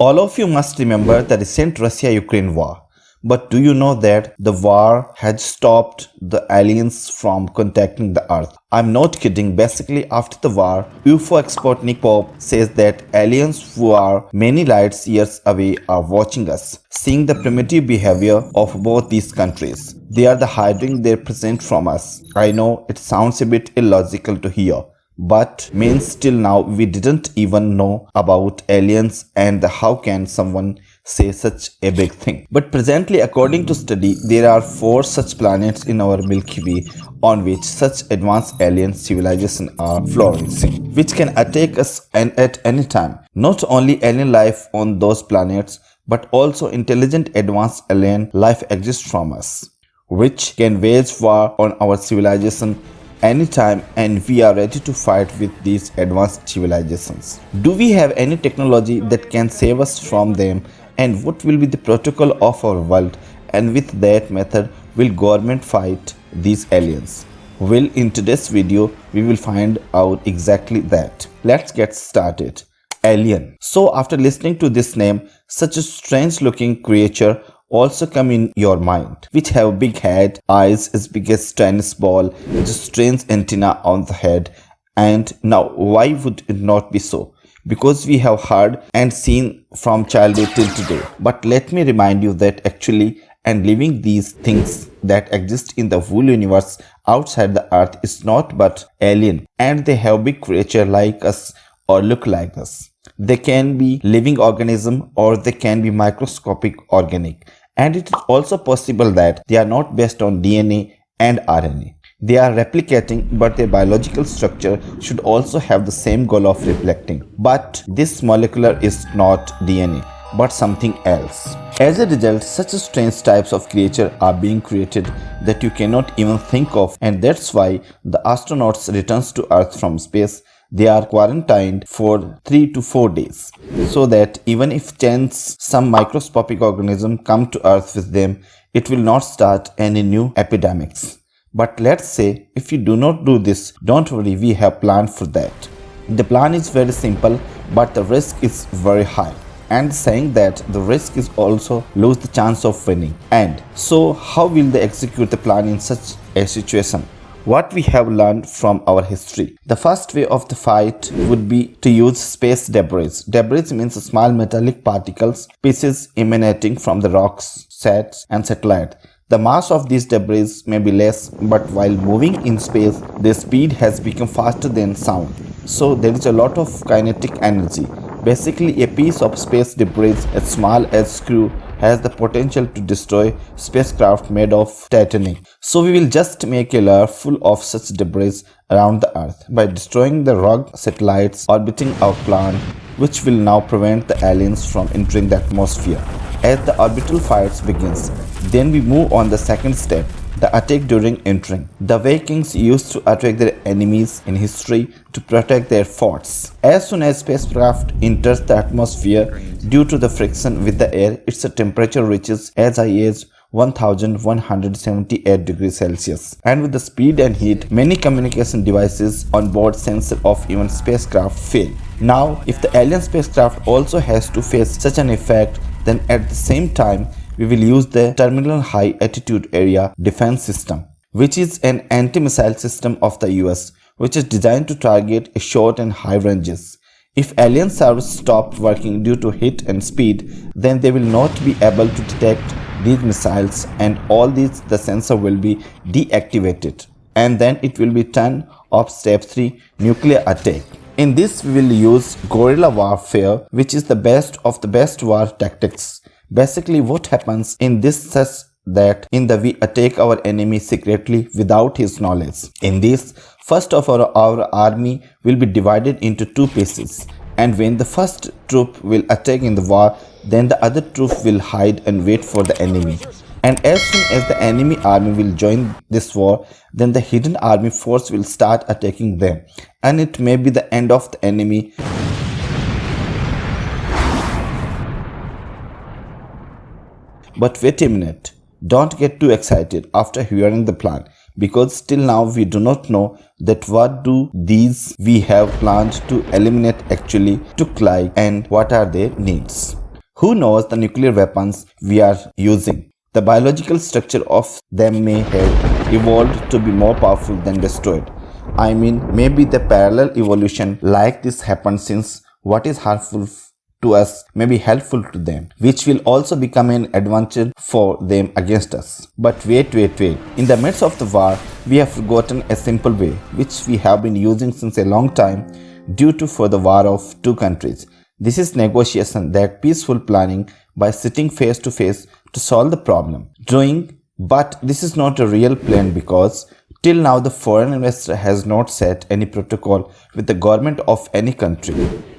All of you must remember the recent Russia-Ukraine war. But do you know that the war had stopped the aliens from contacting the earth? I'm not kidding. Basically, after the war, UFO expert Nick Pope says that aliens who are many light years away are watching us, seeing the primitive behavior of both these countries. They are the hiding their present from us. I know it sounds a bit illogical to hear, but means till now we didn't even know about aliens and how can someone say such a big thing. But presently according to study there are four such planets in our Milky Way on which such advanced alien civilization are flourishing which can attack us and at any time. Not only alien life on those planets but also intelligent advanced alien life exists from us which can wage war on our civilization anytime and we are ready to fight with these advanced civilizations. Do we have any technology that can save us from them and what will be the protocol of our world and with that method will government fight these aliens? Well in today's video we will find out exactly that. Let's get started. Alien. So after listening to this name, such a strange looking creature also come in your mind which have big head eyes as big as tennis ball strange antenna on the head. And now why would it not be so? Because we have heard and seen from childhood till today. But let me remind you that actually and living these things that exist in the whole universe outside the earth is not but alien. And they have big creature like us or look like us. They can be living organism or they can be microscopic organic and it is also possible that they are not based on DNA and RNA. They are replicating but their biological structure should also have the same goal of reflecting. But this molecular is not DNA but something else. As a result, such strange types of creature are being created that you cannot even think of and that's why the astronauts returns to Earth from space they are quarantined for 3 to 4 days. So that even if chance some microscopic organism come to earth with them it will not start any new epidemics. But let's say if you do not do this don't worry we have plan for that. The plan is very simple but the risk is very high. And saying that the risk is also lose the chance of winning. And so how will they execute the plan in such a situation what we have learned from our history. The first way of the fight would be to use space debris. Debris means small metallic particles, pieces emanating from the rocks, sets and satellite. The mass of these debris may be less, but while moving in space, their speed has become faster than sound. So there is a lot of kinetic energy. Basically, a piece of space debris as small as screw has the potential to destroy spacecraft made of titanium. So we will just make a layer full of such debris around the earth by destroying the rogue satellites orbiting our planet which will now prevent the aliens from entering the atmosphere. As the orbital fires begins, then we move on the second step the attack during entering. The Vikings used to attack their enemies in history to protect their forts. As soon as spacecraft enters the atmosphere, due to the friction with the air, its temperature reaches as high as 1178 degrees Celsius. And with the speed and heat, many communication devices on board sensor of even spacecraft fail. Now, if the alien spacecraft also has to face such an effect, then at the same time, we will use the Terminal High Altitude Area Defense System, which is an anti-missile system of the US, which is designed to target short and high ranges. If alien servers stop working due to heat and speed, then they will not be able to detect these missiles and all these the sensor will be deactivated and then it will be turned off step 3 nuclear attack. In this we will use guerrilla warfare which is the best of the best war tactics Basically what happens in this says that in the we attack our enemy secretly without his knowledge. In this, first of all our army will be divided into two pieces and when the first troop will attack in the war, then the other troop will hide and wait for the enemy. And as soon as the enemy army will join this war, then the hidden army force will start attacking them. And it may be the end of the enemy But wait a minute, don't get too excited after hearing the plan because still now we do not know that what do these we have planned to eliminate actually look like and what are their needs. Who knows the nuclear weapons we are using? The biological structure of them may have evolved to be more powerful than destroyed. I mean, maybe the parallel evolution like this happened since what is harmful to us may be helpful to them, which will also become an advantage for them against us. But wait, wait, wait. In the midst of the war, we have forgotten a simple way, which we have been using since a long time due to for the war of two countries. This is negotiation, that peaceful planning by sitting face to face to solve the problem. Doing, but this is not a real plan because Till now, the foreign investor has not set any protocol with the government of any country.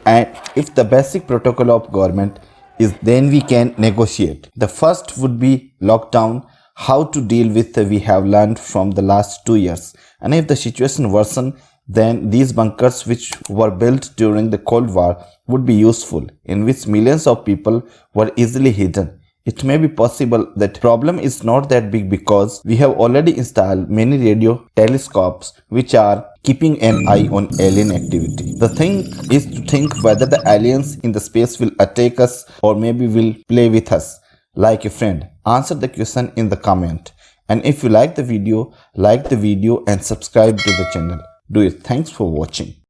And if the basic protocol of government is then we can negotiate. The first would be lockdown, how to deal with we have learned from the last two years. And if the situation worsen, then these bunkers which were built during the Cold War would be useful, in which millions of people were easily hidden it may be possible that problem is not that big because we have already installed many radio telescopes which are keeping an eye on alien activity. The thing is to think whether the aliens in the space will attack us or maybe will play with us like a friend. Answer the question in the comment. And if you like the video, like the video and subscribe to the channel. Do it. Thanks for watching.